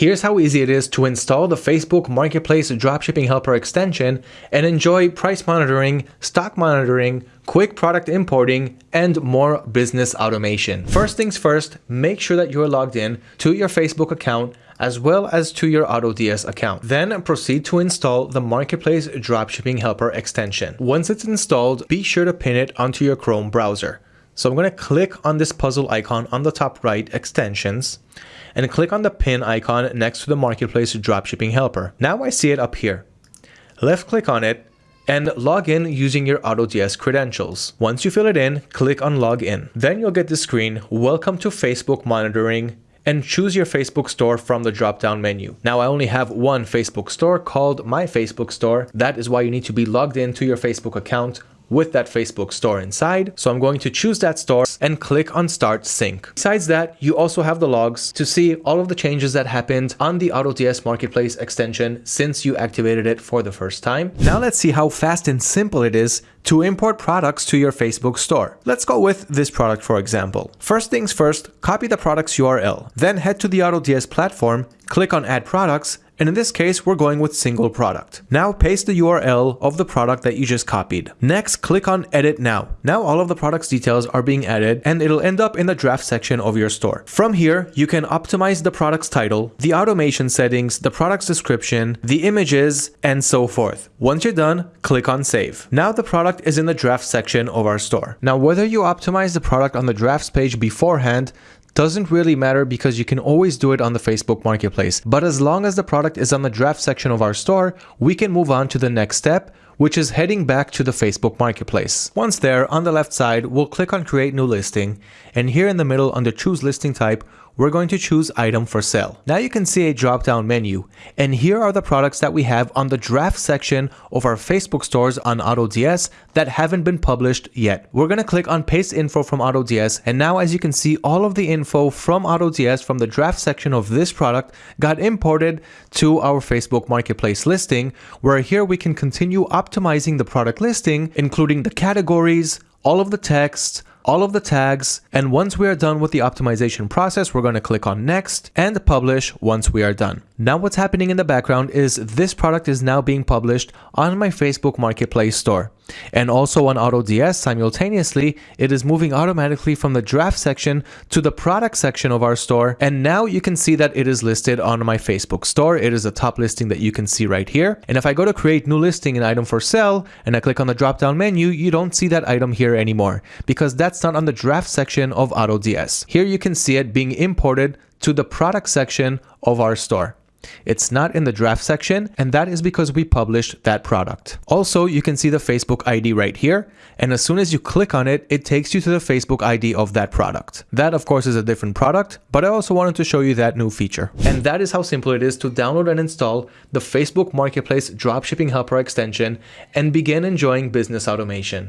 Here's how easy it is to install the Facebook Marketplace Dropshipping Helper extension and enjoy price monitoring, stock monitoring, quick product importing, and more business automation. First things first, make sure that you're logged in to your Facebook account as well as to your AutoDS account. Then proceed to install the Marketplace Dropshipping Helper extension. Once it's installed, be sure to pin it onto your Chrome browser. So I'm going to click on this puzzle icon on the top right, extensions, and click on the pin icon next to the Marketplace Dropshipping Helper. Now I see it up here. Left click on it and log in using your AutoDS credentials. Once you fill it in, click on Login. Then you'll get the screen, Welcome to Facebook Monitoring, and choose your Facebook store from the drop-down menu. Now I only have one Facebook store called My Facebook Store. That is why you need to be logged into your Facebook account with that Facebook store inside. So I'm going to choose that store and click on start sync. Besides that, you also have the logs to see all of the changes that happened on the AutoDS Marketplace extension since you activated it for the first time. Now let's see how fast and simple it is to import products to your Facebook store. Let's go with this product for example. First things first, copy the product's URL. Then head to the AutoDS platform, click on add products and in this case, we're going with single product. Now paste the URL of the product that you just copied. Next, click on edit now. Now all of the product's details are being added and it'll end up in the draft section of your store. From here, you can optimize the product's title, the automation settings, the product's description, the images, and so forth. Once you're done, click on save. Now the product is in the draft section of our store. Now whether you optimize the product on the drafts page beforehand, doesn't really matter because you can always do it on the Facebook Marketplace. But as long as the product is on the draft section of our store, we can move on to the next step, which is heading back to the Facebook Marketplace. Once there, on the left side, we'll click on Create New Listing, and here in the middle under Choose Listing Type, we're going to choose item for sale. Now you can see a drop down menu and here are the products that we have on the draft section of our Facebook stores on AutoDS that haven't been published yet. We're going to click on paste info from AutoDS and now as you can see all of the info from AutoDS from the draft section of this product got imported to our Facebook marketplace listing where here we can continue optimizing the product listing including the categories, all of the text, all of the tags. And once we are done with the optimization process, we're going to click on next and publish once we are done. Now what's happening in the background is this product is now being published on my Facebook Marketplace store. And also on AutoDS simultaneously, it is moving automatically from the draft section to the product section of our store. And now you can see that it is listed on my Facebook store. It is a top listing that you can see right here. And if I go to create new listing and item for sale and I click on the drop down menu, you don't see that item here anymore because that's not on the draft section of AutoDS. Here you can see it being imported to the product section of our store. It's not in the draft section, and that is because we published that product. Also, you can see the Facebook ID right here, and as soon as you click on it, it takes you to the Facebook ID of that product. That, of course, is a different product, but I also wanted to show you that new feature. And that is how simple it is to download and install the Facebook Marketplace Dropshipping Helper extension and begin enjoying business automation.